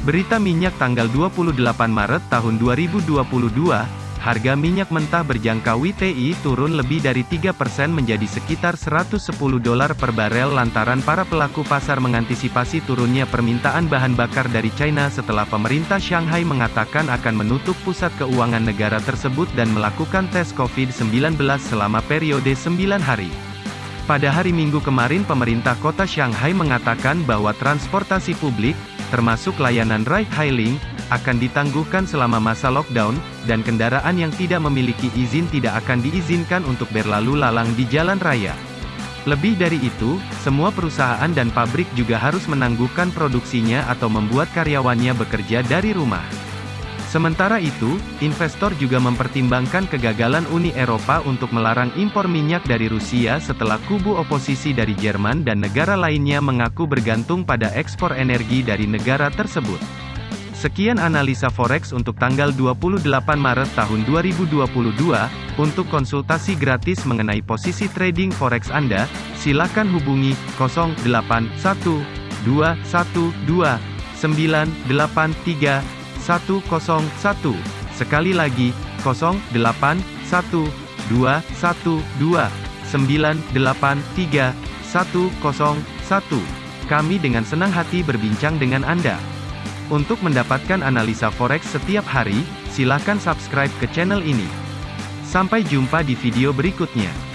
Berita minyak tanggal 28 Maret tahun 2022, harga minyak mentah berjangka WTI turun lebih dari 3% menjadi sekitar 110 dolar per barel lantaran para pelaku pasar mengantisipasi turunnya permintaan bahan bakar dari China setelah pemerintah Shanghai mengatakan akan menutup pusat keuangan negara tersebut dan melakukan tes COVID-19 selama periode 9 hari. Pada hari Minggu kemarin pemerintah kota Shanghai mengatakan bahwa transportasi publik, termasuk layanan ride-hailing, akan ditangguhkan selama masa lockdown, dan kendaraan yang tidak memiliki izin tidak akan diizinkan untuk berlalu lalang di jalan raya. Lebih dari itu, semua perusahaan dan pabrik juga harus menangguhkan produksinya atau membuat karyawannya bekerja dari rumah. Sementara itu, investor juga mempertimbangkan kegagalan Uni Eropa untuk melarang impor minyak dari Rusia setelah kubu oposisi dari Jerman dan negara lainnya mengaku bergantung pada ekspor energi dari negara tersebut. Sekian analisa forex untuk tanggal 28 Maret tahun 2022. Untuk konsultasi gratis mengenai posisi trading forex Anda, silakan hubungi 081212983101. Sekali lagi, 081212983101. Kami dengan senang hati berbincang dengan Anda. Untuk mendapatkan analisa forex setiap hari, silakan subscribe ke channel ini. Sampai jumpa di video berikutnya.